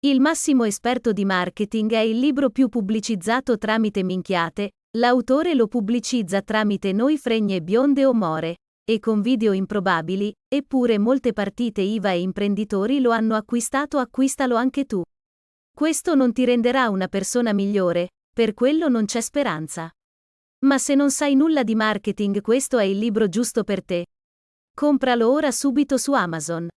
Il massimo esperto di marketing è il libro più pubblicizzato tramite minchiate, l'autore lo pubblicizza tramite noi fregne bionde o more, e con video improbabili, eppure molte partite IVA e imprenditori lo hanno acquistato acquistalo anche tu. Questo non ti renderà una persona migliore, per quello non c'è speranza. Ma se non sai nulla di marketing questo è il libro giusto per te. Compralo ora subito su Amazon.